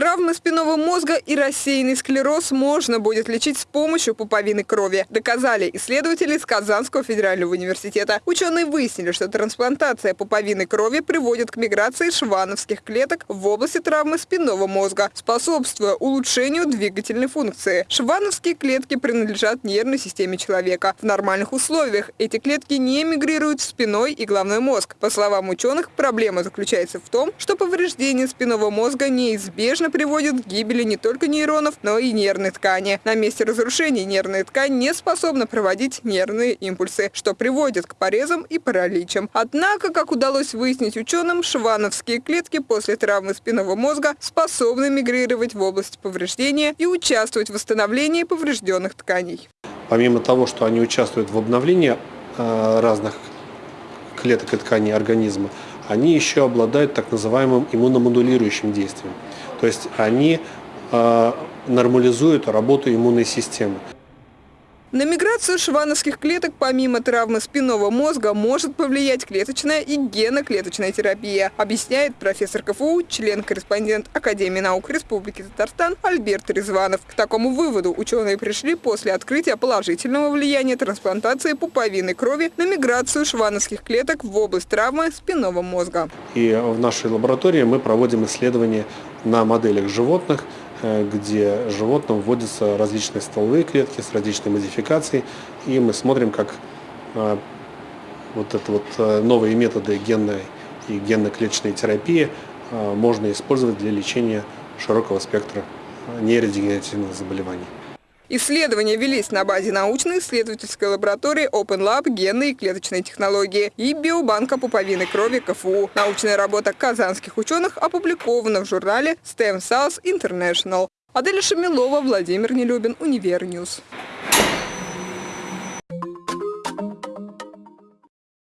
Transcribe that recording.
Травмы спинного мозга и рассеянный склероз можно будет лечить с помощью пуповины крови, доказали исследователи из Казанского федерального университета. Ученые выяснили, что трансплантация пуповины крови приводит к миграции швановских клеток в области травмы спинного мозга, способствуя улучшению двигательной функции. Швановские клетки принадлежат нервной системе человека. В нормальных условиях эти клетки не мигрируют в спиной и головной мозг. По словам ученых, проблема заключается в том, что повреждение спинного мозга неизбежно приводит к гибели не только нейронов, но и нервной ткани. На месте разрушения нервная ткань не способна проводить нервные импульсы, что приводит к порезам и параличам. Однако, как удалось выяснить ученым, швановские клетки после травмы спинного мозга способны мигрировать в область повреждения и участвовать в восстановлении поврежденных тканей. Помимо того, что они участвуют в обновлении э, разных клеток и тканей организма, они еще обладают так называемым иммуномодулирующим действием. То есть они э, нормализуют работу иммунной системы. На миграцию швановских клеток помимо травмы спинного мозга может повлиять клеточная и геноклеточная терапия, объясняет профессор КФУ, член-корреспондент Академии наук Республики Татарстан Альберт Резванов. К такому выводу ученые пришли после открытия положительного влияния трансплантации пуповины крови на миграцию швановских клеток в область травмы спинного мозга. И в нашей лаборатории мы проводим исследования на моделях животных, где животным вводятся различные стволовые клетки с различной модификацией, и мы смотрим, как э, вот это вот э, новые методы генной и генно-клеточной терапии можно использовать для лечения широкого спектра нейродегенеративных заболеваний. Исследования велись на базе научно-исследовательской лаборатории Open Lab генной и клеточной технологии и биобанка пуповины крови КФУ. Научная работа казанских ученых опубликована в журнале Stem Cells International. Аделя Шамилова, Владимир Нелюбин, Univer News.